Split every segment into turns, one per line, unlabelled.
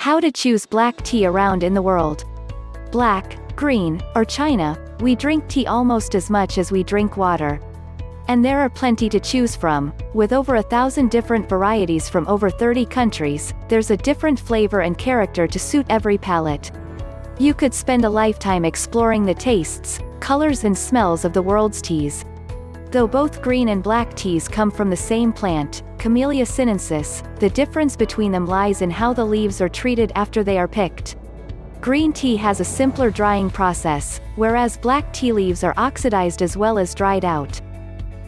How to choose black tea around in the world. Black, green, or China, we drink tea almost as much as we drink water. And there are plenty to choose from, with over a thousand different varieties from over 30 countries, there's a different flavor and character to suit every palate. You could spend a lifetime exploring the tastes, colors and smells of the world's teas. Though both green and black teas come from the same plant, Camellia sinensis, the difference between them lies in how the leaves are treated after they are picked. Green tea has a simpler drying process, whereas black tea leaves are oxidized as well as dried out.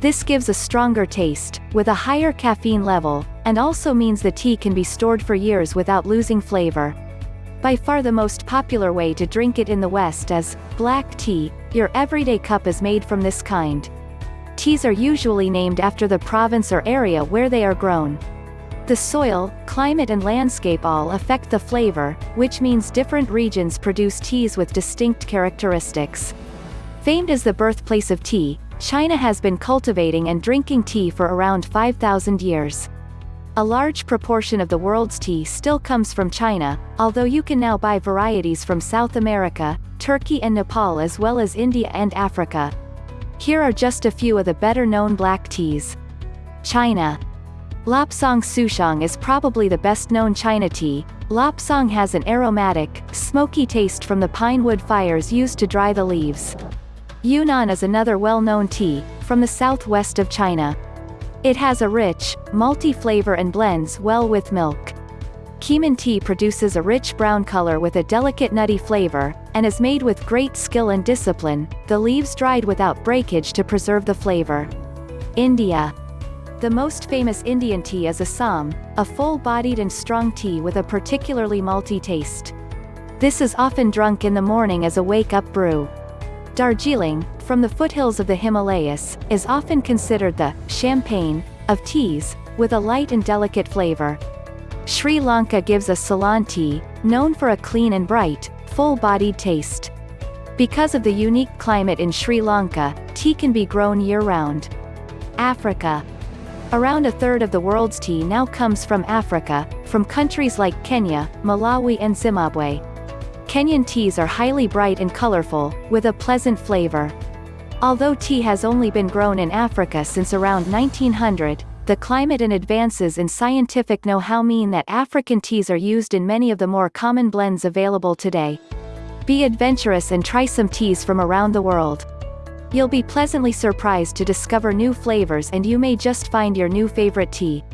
This gives a stronger taste, with a higher caffeine level, and also means the tea can be stored for years without losing flavor. By far the most popular way to drink it in the West is, black tea, your everyday cup is made from this kind, Teas are usually named after the province or area where they are grown. The soil, climate and landscape all affect the flavor, which means different regions produce teas with distinct characteristics. Famed as the birthplace of tea, China has been cultivating and drinking tea for around 5,000 years. A large proportion of the world's tea still comes from China, although you can now buy varieties from South America, Turkey and Nepal as well as India and Africa, here are just a few of the better-known black teas. China. Lapsang Souchong is probably the best-known China tea. Lapsang has an aromatic, smoky taste from the pine wood fires used to dry the leaves. Yunnan is another well-known tea, from the southwest of China. It has a rich, malty flavor and blends well with milk. Keemun tea produces a rich brown color with a delicate nutty flavor, and is made with great skill and discipline, the leaves dried without breakage to preserve the flavor. India. The most famous Indian tea is Assam, a full-bodied and strong tea with a particularly malty taste. This is often drunk in the morning as a wake-up brew. Darjeeling, from the foothills of the Himalayas, is often considered the champagne of teas, with a light and delicate flavor. Sri Lanka gives a Ceylon tea, known for a clean and bright, full-bodied taste. Because of the unique climate in Sri Lanka, tea can be grown year-round. Africa. Around a third of the world's tea now comes from Africa, from countries like Kenya, Malawi and Zimbabwe. Kenyan teas are highly bright and colorful, with a pleasant flavor. Although tea has only been grown in Africa since around 1900, the climate and advances in scientific know-how mean that African teas are used in many of the more common blends available today. Be adventurous and try some teas from around the world. You'll be pleasantly surprised to discover new flavors and you may just find your new favorite tea.